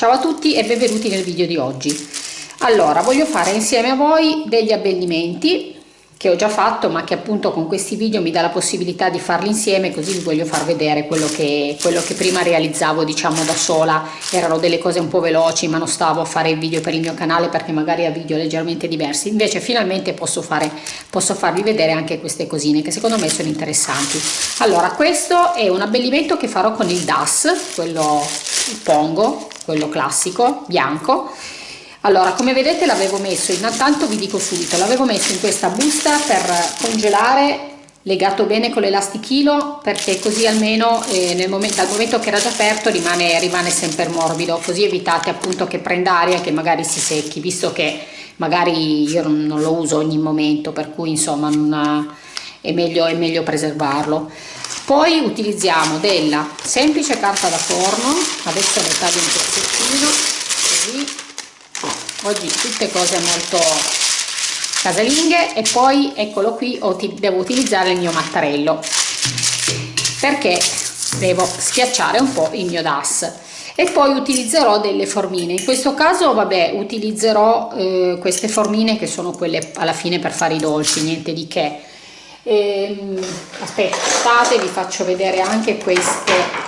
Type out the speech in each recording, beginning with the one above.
Ciao a tutti e benvenuti nel video di oggi. Allora, voglio fare insieme a voi degli abbellimenti che ho già fatto ma che appunto con questi video mi dà la possibilità di farli insieme così vi voglio far vedere quello che, quello che prima realizzavo diciamo da sola. Erano delle cose un po' veloci ma non stavo a fare video per il mio canale perché magari ha video leggermente diversi. Invece finalmente posso, fare, posso farvi vedere anche queste cosine che secondo me sono interessanti. Allora questo è un abbellimento che farò con il DAS quello pongo quello classico bianco allora come vedete l'avevo messo intanto vi dico subito l'avevo messo in questa busta per congelare legato bene con l'elastichino perché così almeno eh, momento, dal momento che era già aperto rimane, rimane sempre morbido così evitate appunto che prenda aria e che magari si secchi visto che magari io non, non lo uso ogni momento per cui insomma non, è, meglio, è meglio preservarlo. Poi utilizziamo della semplice carta da forno adesso ne taglio un pezzettino così oggi tutte cose molto casalinghe e poi eccolo qui devo utilizzare il mio mattarello. Perché devo schiacciare un po' il mio DAS. E poi utilizzerò delle formine. In questo caso vabbè utilizzerò eh, queste formine che sono quelle alla fine per fare i dolci niente di che. Ehm, aspettate vi faccio vedere anche queste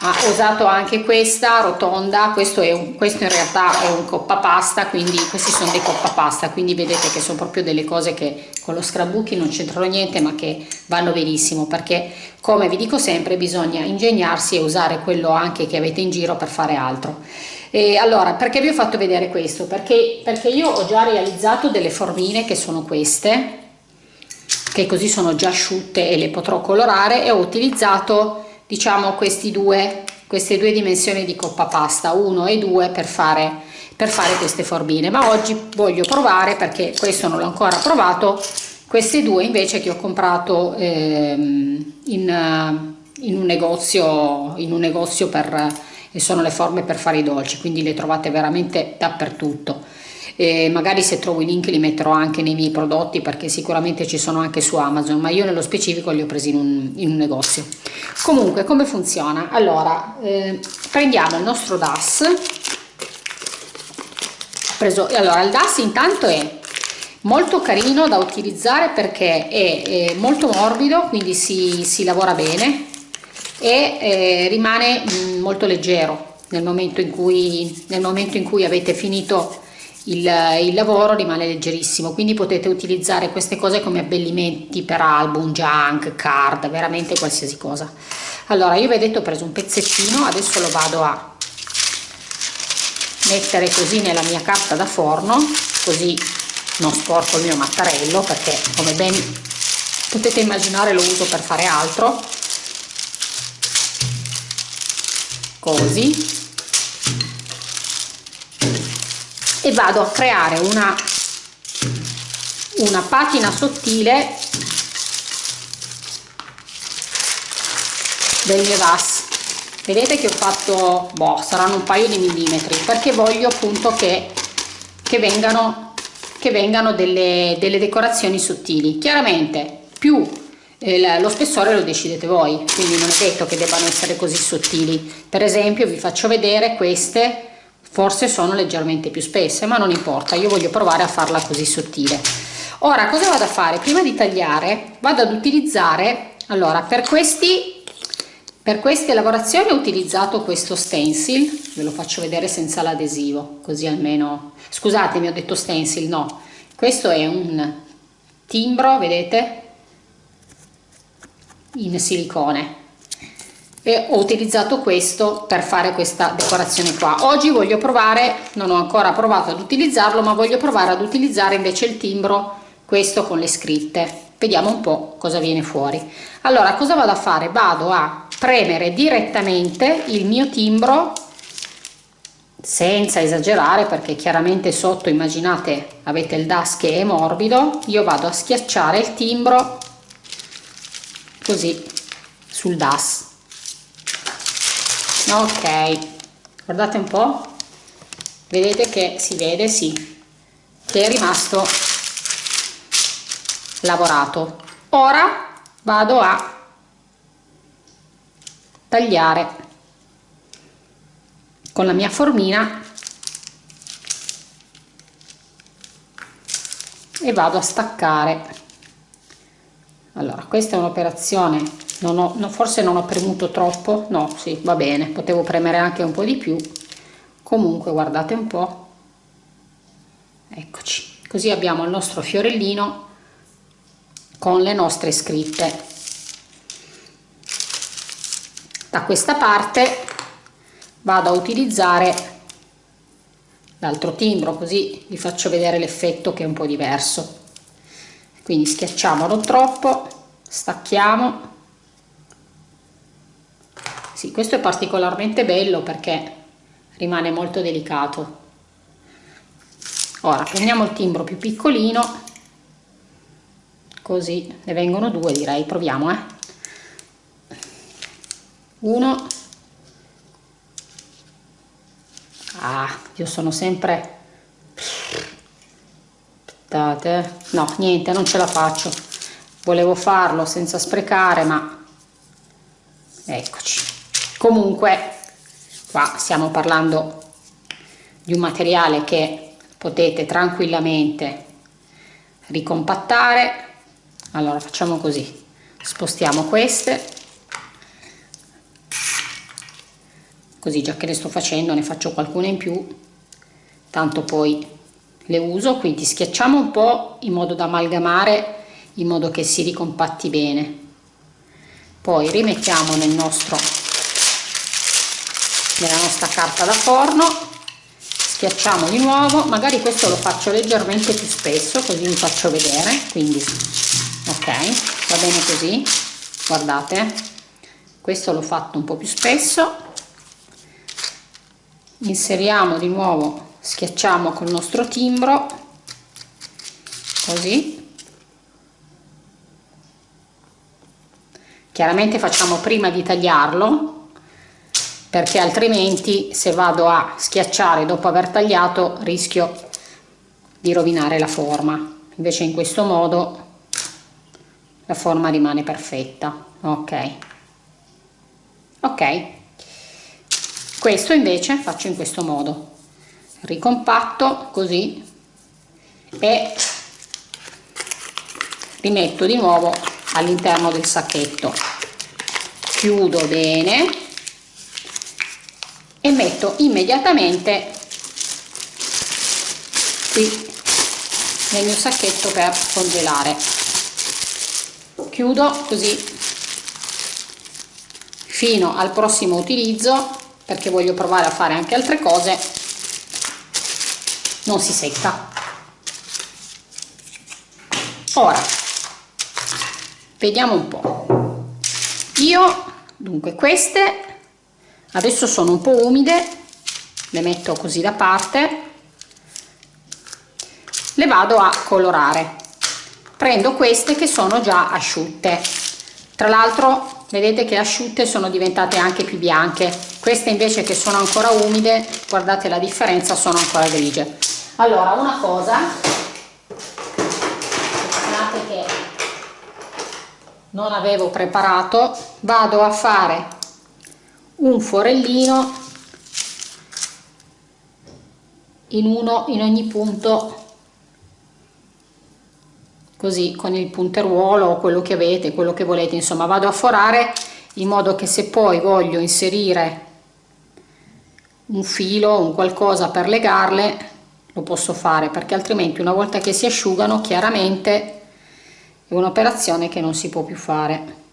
ha usato anche questa rotonda questo, è un, questo in realtà è un coppa pasta quindi questi sono dei coppa pasta quindi vedete che sono proprio delle cose che con lo scrapbooking non c'entrano niente ma che vanno benissimo perché come vi dico sempre bisogna ingegnarsi e usare quello anche che avete in giro per fare altro. E allora perché vi ho fatto vedere questo? Perché, perché io ho già realizzato delle formine che sono queste che così sono già asciutte e le potrò colorare e ho utilizzato diciamo questi due queste due dimensioni di coppa pasta 1 e 2 per fare per fare queste formine. Ma oggi voglio provare perché questo non l'ho ancora provato queste due invece che ho comprato ehm, in, in, un negozio in un negozio per e sono le forme per fare i dolci quindi le trovate veramente dappertutto e magari se trovo i link li metterò anche nei miei prodotti perché sicuramente ci sono anche su Amazon ma io nello specifico li ho presi in un, in un negozio. Comunque come funziona? Allora eh, prendiamo il nostro DAS. Preso allora il DAS intanto è molto carino da utilizzare perché è, è molto morbido quindi si, si lavora bene e eh, rimane mh, mm, molto leggero nel momento cui nel momento in cui avete finito il, il, lavoro rimane leggerissimo quindi potete utilizzare queste cose come abbellimenti per album, junk, card, veramente qualsiasi cosa. Allora io detto ho preso un pezzettino adesso lo vado a mettere così nella mia carta da forno così non sporco il mio mattarello perché come ben potete immaginare lo uso per fare altro. Così e vado a creare una una patina sottile del mio DAS vedete che ho fatto boh, saranno un paio di millimetri perché voglio appunto che, che vengano che vengano delle, delle decorazioni sottili. Chiaramente più eh, lo spessore lo decidete voi quindi non è detto che debbano essere così sottili. Per esempio vi faccio vedere queste forse sono leggermente più spesse ma non importa io voglio provare a farla così sottile. Ora cosa vado a fare? Prima di tagliare vado ad utilizzare allora per questi per queste lavorazioni ho utilizzato questo stencil ve lo faccio vedere senza l'adesivo così almeno scusatemi ho detto stencil no. Questo è un timbro vedete in silicone e ho utilizzato questo per fare questa decorazione qua. Oggi voglio provare non ho ancora provato ad utilizzarlo ma voglio provare ad utilizzare invece il timbro questo con le scritte. Vediamo un po cosa viene fuori. Allora cosa vado a fare? Vado a premere direttamente il mio timbro senza esagerare perché chiaramente sotto immaginate avete il das che è morbido. Io vado a schiacciare il timbro così sul das ok guardate un po. Vedete che si vede sì che è rimasto lavorato. Ora vado a tagliare con la mia formina e vado a staccare. Allora questa è un'operazione non ho, no, forse non ho premuto troppo. No sì va bene potevo premere anche un po di più. Comunque guardate un po. Eccoci. Così abbiamo il nostro fiorellino con le nostre scritte. Da questa parte vado a utilizzare l'altro timbro così vi faccio vedere l'effetto che è un po' diverso. Quindi schiacciamo non troppo stacchiamo sì, questo è particolarmente bello perché rimane molto delicato. Ora prendiamo il timbro più piccolino così ne vengono due direi. Proviamo eh. Uno. Ah io sono sempre aspettate no niente non ce la faccio. Volevo farlo senza sprecare ma eccoci comunque qua stiamo parlando di un materiale che potete tranquillamente ricompattare. Allora facciamo così. Spostiamo queste. Così già che le sto facendo ne faccio qualcuna in più. Tanto poi le uso. Quindi schiacciamo un po in modo da amalgamare in modo che si ricompatti bene. Poi rimettiamo nel nostro nella nostra carta da forno schiacciamo di nuovo magari questo lo faccio leggermente più spesso così vi faccio vedere quindi ok va bene così guardate questo l'ho fatto un po più spesso inseriamo di nuovo schiacciamo col nostro timbro così. Chiaramente facciamo prima di tagliarlo perché altrimenti se vado a schiacciare dopo aver tagliato rischio di rovinare la forma. Invece in questo modo la forma rimane perfetta. Ok. Ok. Questo invece faccio in questo modo. Ricompatto così e rimetto di nuovo all'interno del sacchetto. Chiudo bene e metto immediatamente qui nel mio sacchetto per congelare. Chiudo così fino al prossimo utilizzo perché voglio provare a fare anche altre cose. Non si secca. Ora vediamo un po. Io dunque queste adesso sono un po umide le metto così da parte le vado a colorare. Prendo queste che sono già asciutte. Tra l'altro vedete che asciutte sono diventate anche più bianche. Queste invece che sono ancora umide guardate la differenza sono ancora grigie. Allora una cosa che non avevo preparato vado a fare un forellino in uno in ogni punto così con il punteruolo o quello che avete quello che volete. Insomma vado a forare in modo che se poi voglio inserire un filo un qualcosa per legarle lo posso fare perché altrimenti una volta che si asciugano chiaramente è un'operazione che non si può più fare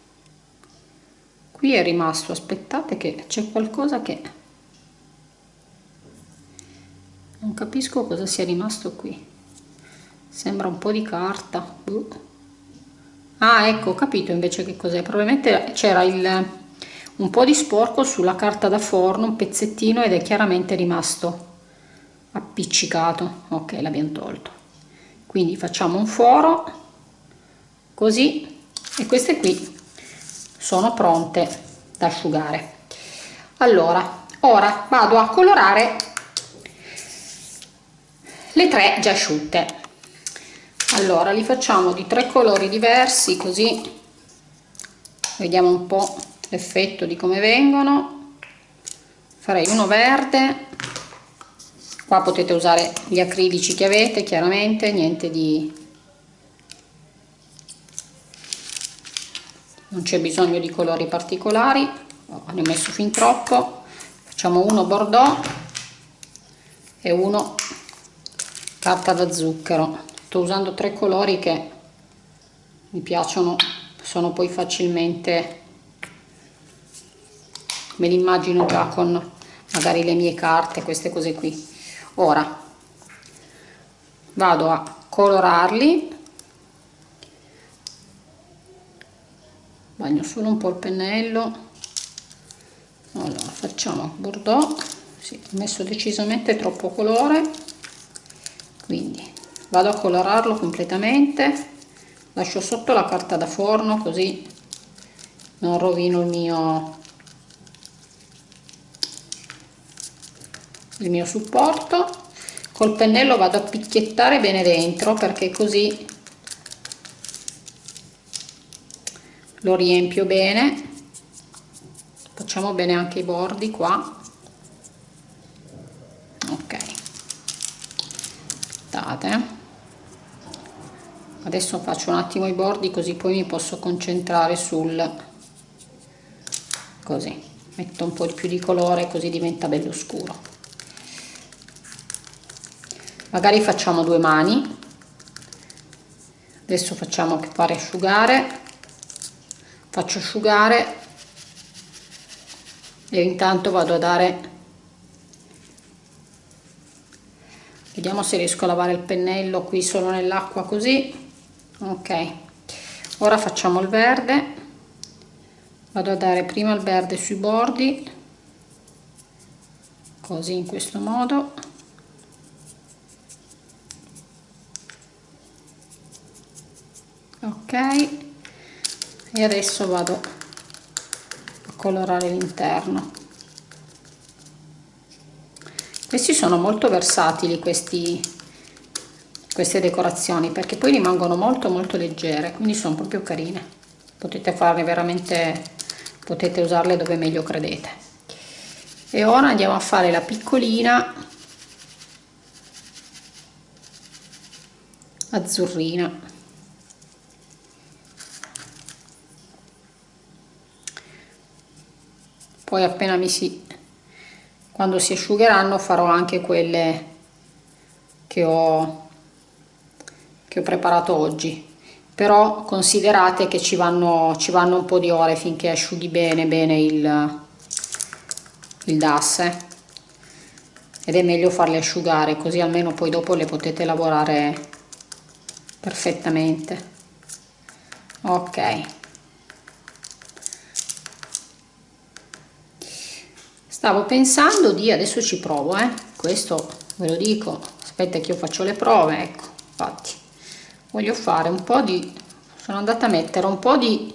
qui è rimasto aspettate che c'è qualcosa che non capisco cosa sia rimasto qui. Sembra un po' di carta uh. ah ecco ho capito invece che cos'è. Probabilmente c'era il un po' di sporco sulla carta da forno un pezzettino ed è chiaramente rimasto appiccicato. Ok l'abbiamo tolto. Quindi facciamo un foro così. E queste qui sono pronte da asciugare. Allora ora vado a colorare le tre già asciutte. Allora li facciamo di tre colori diversi così vediamo un po l'effetto di come vengono. Farei uno verde. Qua potete usare gli acrilici che avete chiaramente niente di non c'è bisogno di colori particolari ne ho messo fin troppo. Facciamo uno bordeaux e uno carta da zucchero. Sto usando tre colori che mi piacciono sono poi facilmente me li immagino già con magari le mie carte queste cose qui. Ora vado a colorarli bagno solo un po' il pennello. Allora facciamo bordeaux. Sì, ho messo decisamente troppo colore. Quindi vado a colorarlo completamente. Lascio sotto la carta da forno così non rovino il mio il mio supporto. Col pennello vado a picchiettare bene dentro perché così lo riempio bene. Facciamo bene anche i bordi qua. Ok. Aspettate adesso faccio un attimo i bordi così poi mi posso concentrare sul così. Metto un po' più di colore così diventa bello scuro. Magari facciamo due mani. Adesso facciamo fare asciugare faccio asciugare e intanto vado a dare vediamo se riesco a lavare il pennello qui solo nell'acqua così. Ok ora facciamo il verde vado a dare prima il verde sui bordi così in questo modo. Ok e adesso vado a colorare l'interno. Questi sono molto versatili questi queste decorazioni perché poi rimangono molto molto leggere quindi sono proprio carine. Potete farne veramente potete usarle dove meglio credete. E ora andiamo a fare la piccolina azzurrina poi appena mi si quando si asciugheranno farò anche quelle che ho che ho preparato oggi. Però considerate che ci vanno ci vanno un po di ore finché asciughi bene bene il il DAS eh. ed è meglio farle asciugare così almeno poi dopo le potete lavorare perfettamente. Ok stavo pensando di adesso ci provo eh. Questo ve lo dico. Aspetta che io faccio le prove ecco infatti. Voglio fare un po di sono andata a mettere un po di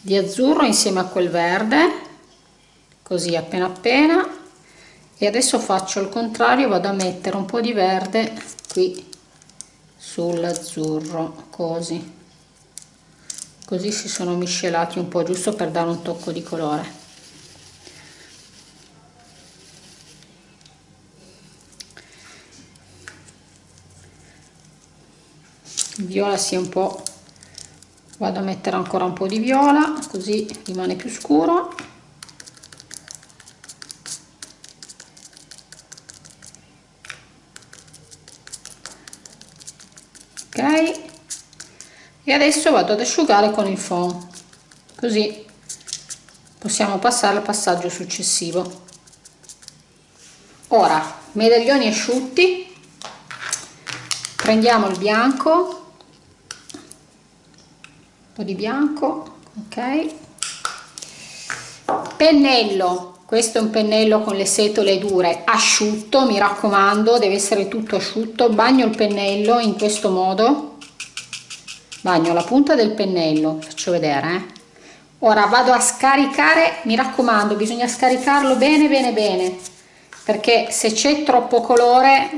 di azzurro insieme a quel verde così appena appena. E adesso faccio il contrario vado a mettere un po di verde qui sull'azzurro così. Così si sono miscelati un po' giusto per dare un tocco di colore viola sia un po' vado a mettere ancora un po' di viola così rimane più scuro. Ok. E adesso vado ad asciugare con il foam così possiamo passare al passaggio successivo. Ora medaglioni asciutti. Prendiamo il bianco po' di bianco ok. Pennello questo è un pennello con le setole dure asciutto mi raccomando deve essere tutto asciutto. Bagno il pennello in questo modo. Bagno la punta del pennello faccio vedere eh? ora vado a scaricare mi raccomando bisogna scaricarlo bene bene bene perché se c'è troppo colore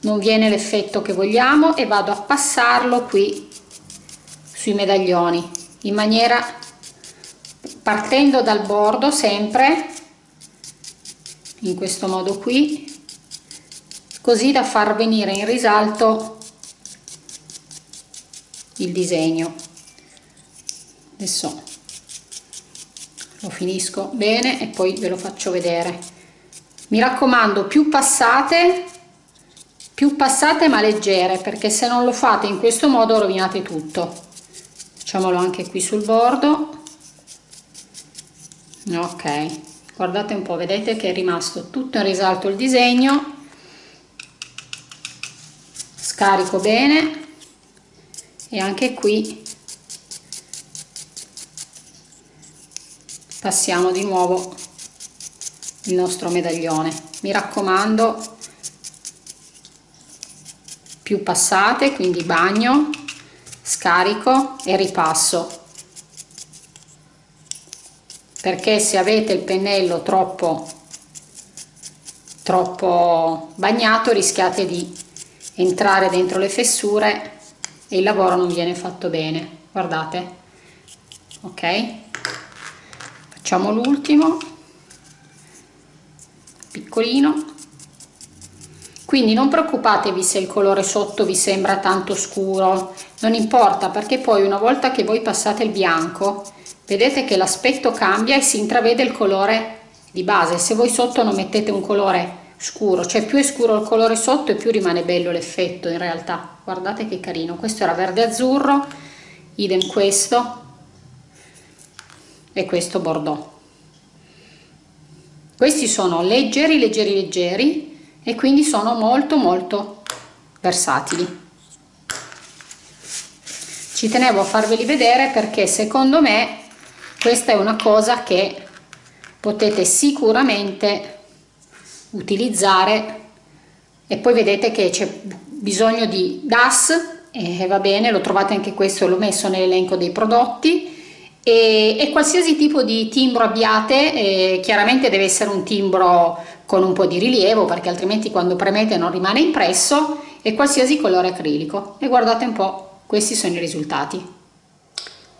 non viene l'effetto che vogliamo e vado a passarlo qui sui medaglioni in maniera partendo dal bordo sempre in questo modo qui così da far venire in risalto il disegno. Adesso lo finisco bene e poi ve lo faccio vedere. Mi raccomando più passate più passate ma leggere perché se non lo fate in questo modo rovinate tutto facciamolo anche qui sul bordo. Ok guardate un po vedete che è rimasto tutto in risalto il disegno. Scarico bene. E anche qui passiamo di nuovo il nostro medaglione. Mi raccomando più passate quindi bagno scarico e ripasso. Perché se avete il pennello troppo troppo bagnato rischiate di entrare dentro le fessure e il lavoro non viene fatto bene. Guardate. Ok? Facciamo l'ultimo. Piccolino quindi non preoccupatevi se il colore sotto vi sembra tanto scuro. Non importa perché poi una volta che voi passate il bianco vedete che l'aspetto cambia e si intravede il colore di base. Se voi sotto non mettete un colore scuro cioè più è scuro il colore sotto e più rimane bello l'effetto in realtà. Guardate che carino. Questo era verde azzurro idem questo e questo bordeaux. Questi sono leggeri leggeri leggeri e quindi sono molto molto versatili. Ci tenevo a farveli vedere perché secondo me questa è una cosa che potete sicuramente utilizzare. E poi vedete che c'è bisogno di DAS e va bene lo trovate anche questo l'ho messo nell'elenco dei prodotti. E, e, qualsiasi tipo di timbro abbiate eh, chiaramente deve essere un timbro con un po' di rilievo perché altrimenti quando premete non rimane impresso e qualsiasi colore acrilico. E guardate un po' questi sono i risultati.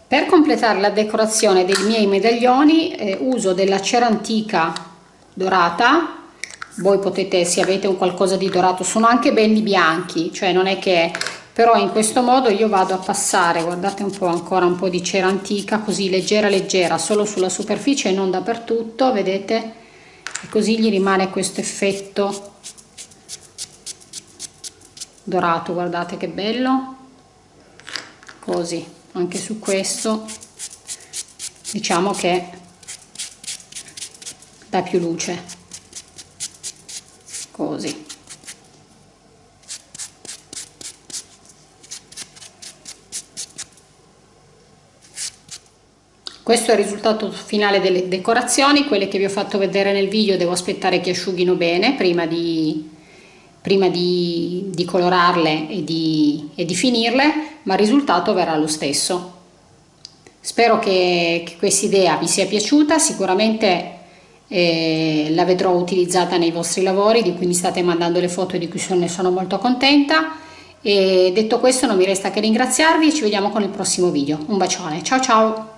Per completare la decorazione dei miei medaglioni eh, uso della cera antica dorata, voi potete se avete un qualcosa di dorato, sono anche belli bianchi, cioè non è che però in questo modo io vado a passare, guardate un po' ancora un po' di cera antica, così leggera leggera, solo sulla superficie e non dappertutto, vedete? E così gli rimane questo effetto dorato, guardate che bello, così anche su questo diciamo che dà più luce. Così questo è il risultato finale delle decorazioni quelle che vi ho fatto vedere nel video devo aspettare che asciughino bene prima di prima di, di colorarle e di, e di, finirle, ma il risultato verrà lo stesso. Spero che, che questa idea vi sia piaciuta, sicuramente eh, la vedrò utilizzata nei vostri lavori di cui mi state mandando le foto e di cui ne sono molto contenta. E detto questo non mi resta che ringraziarvi e ci vediamo con il prossimo video. Un bacione, ciao ciao!